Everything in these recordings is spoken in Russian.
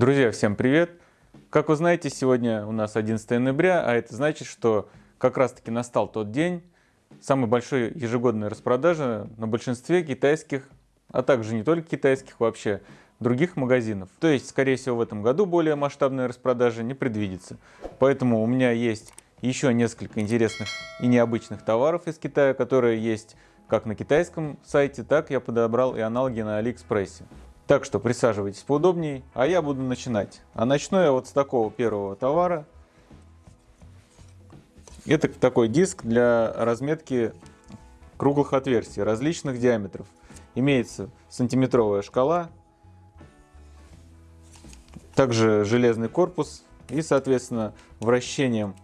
Друзья, всем привет! Как вы знаете, сегодня у нас 11 ноября, а это значит, что как раз таки настал тот день самой большой ежегодной распродажи на большинстве китайских, а также не только китайских вообще, других магазинов. То есть, скорее всего, в этом году более масштабная распродажа не предвидится. Поэтому у меня есть еще несколько интересных и необычных товаров из Китая, которые есть как на китайском сайте, так я подобрал и аналоги на Алиэкспрессе. Так что присаживайтесь поудобнее, а я буду начинать. А начну я вот с такого первого товара. Это такой диск для разметки круглых отверстий различных диаметров. Имеется сантиметровая шкала, также железный корпус и, соответственно, вращением,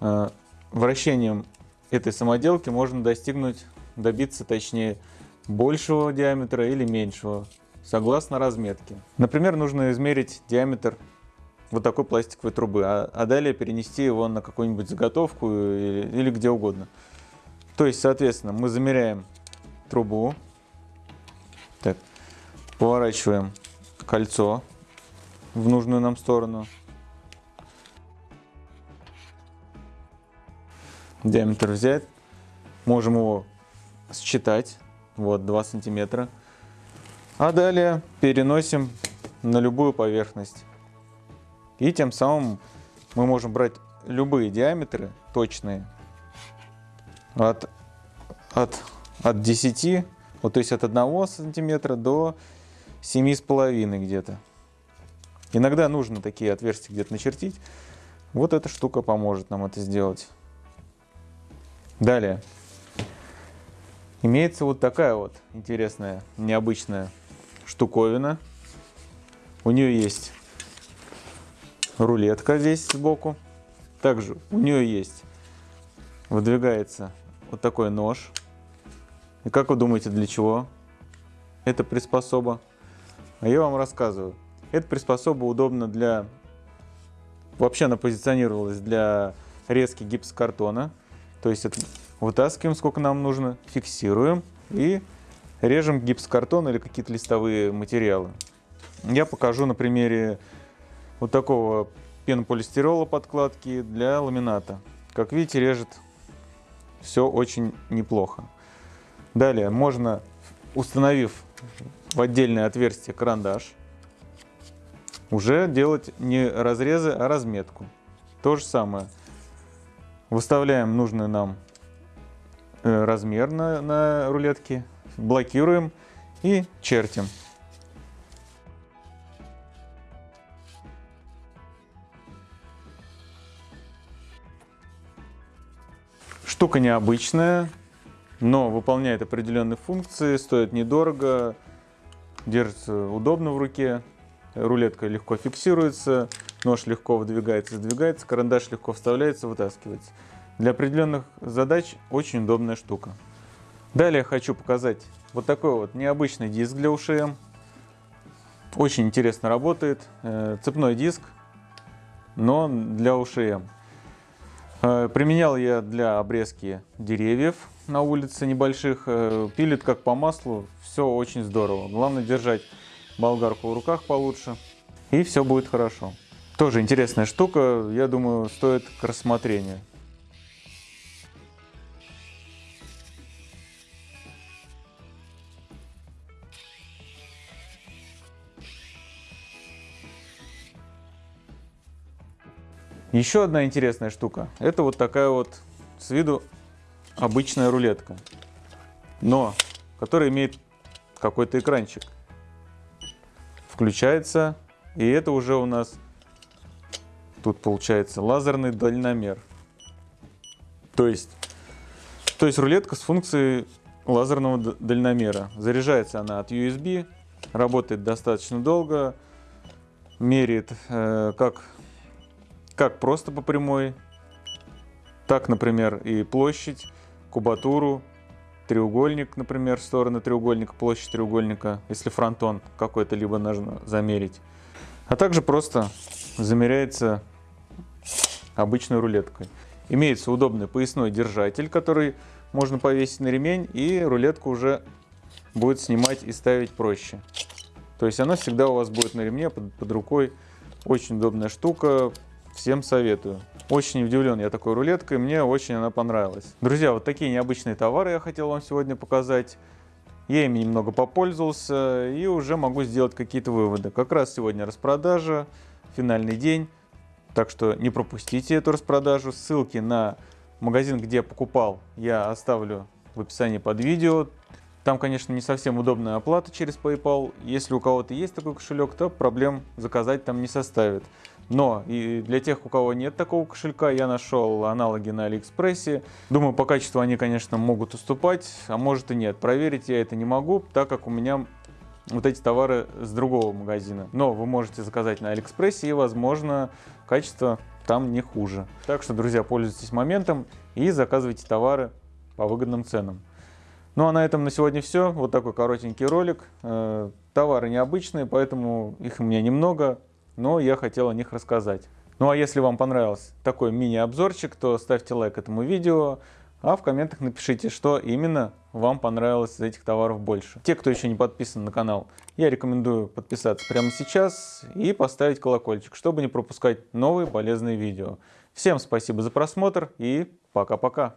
э, вращением этой самоделки можно достигнуть, добиться точнее большего диаметра или меньшего согласно разметке. Например, нужно измерить диаметр вот такой пластиковой трубы, а, а далее перенести его на какую-нибудь заготовку или, или где угодно. То есть, соответственно, мы замеряем трубу, так, поворачиваем кольцо в нужную нам сторону, диаметр взять, можем его считать, вот 2 сантиметра. А далее переносим на любую поверхность. И тем самым мы можем брать любые диаметры точные от, от, от 10, вот, то есть от 1 сантиметра до 7,5 где-то. Иногда нужно такие отверстия где-то начертить. Вот эта штука поможет нам это сделать. Далее. Имеется вот такая вот интересная, необычная штуковина. У нее есть рулетка здесь сбоку. Также у нее есть, выдвигается вот такой нож. И как вы думаете, для чего эта приспособа? А я вам рассказываю. Эта приспособа удобна для... Вообще она позиционировалась для резки гипсокартона. То есть вытаскиваем, сколько нам нужно, фиксируем и режем гипсокартон или какие-то листовые материалы. Я покажу на примере вот такого пенополистирола подкладки для ламината. Как видите, режет все очень неплохо. Далее можно, установив в отдельное отверстие карандаш, уже делать не разрезы, а разметку. То же самое. Выставляем нужный нам э, размер на, на рулетке блокируем и чертим. Штука необычная, но выполняет определенные функции, стоит недорого, держится удобно в руке, рулетка легко фиксируется, нож легко выдвигается, сдвигается, карандаш легко вставляется, вытаскивается. Для определенных задач очень удобная штука. Далее хочу показать вот такой вот необычный диск для УШМ. Очень интересно работает. Э, цепной диск, но для УШМ. Э, применял я для обрезки деревьев на улице небольших. Э, пилит как по маслу, все очень здорово. Главное держать болгарку в руках получше, и все будет хорошо. Тоже интересная штука, я думаю, стоит к рассмотрению. Еще одна интересная штука. Это вот такая вот с виду обычная рулетка. Но, которая имеет какой-то экранчик. Включается. И это уже у нас тут получается лазерный дальномер. То есть, то есть рулетка с функцией лазерного дальномера. Заряжается она от USB, работает достаточно долго, меряет э, как как просто по прямой, так, например, и площадь, кубатуру, треугольник, например, стороны треугольника, площадь треугольника, если фронтон какой-то либо нужно замерить. А также просто замеряется обычной рулеткой. Имеется удобный поясной держатель, который можно повесить на ремень, и рулетку уже будет снимать и ставить проще. То есть оно всегда у вас будет на ремне, под, под рукой. Очень удобная штука, всем советую. Очень удивлен я такой рулеткой, мне очень она понравилась. Друзья, вот такие необычные товары я хотел вам сегодня показать. Я ими немного попользовался и уже могу сделать какие-то выводы. Как раз сегодня распродажа, финальный день, так что не пропустите эту распродажу. Ссылки на магазин, где я покупал, я оставлю в описании под видео. Там, конечно, не совсем удобная оплата через PayPal. Если у кого-то есть такой кошелек, то проблем заказать там не составит. Но и для тех, у кого нет такого кошелька, я нашел аналоги на Алиэкспрессе. Думаю, по качеству они, конечно, могут уступать, а может и нет. Проверить я это не могу, так как у меня вот эти товары с другого магазина. Но вы можете заказать на Алиэкспрессе и, возможно, качество там не хуже. Так что, друзья, пользуйтесь моментом и заказывайте товары по выгодным ценам. Ну а на этом на сегодня все. Вот такой коротенький ролик. Э, товары необычные, поэтому их у меня немного но я хотел о них рассказать. Ну а если вам понравился такой мини-обзорчик, то ставьте лайк этому видео, а в комментах напишите, что именно вам понравилось из этих товаров больше. Те, кто еще не подписан на канал, я рекомендую подписаться прямо сейчас и поставить колокольчик, чтобы не пропускать новые полезные видео. Всем спасибо за просмотр и пока-пока.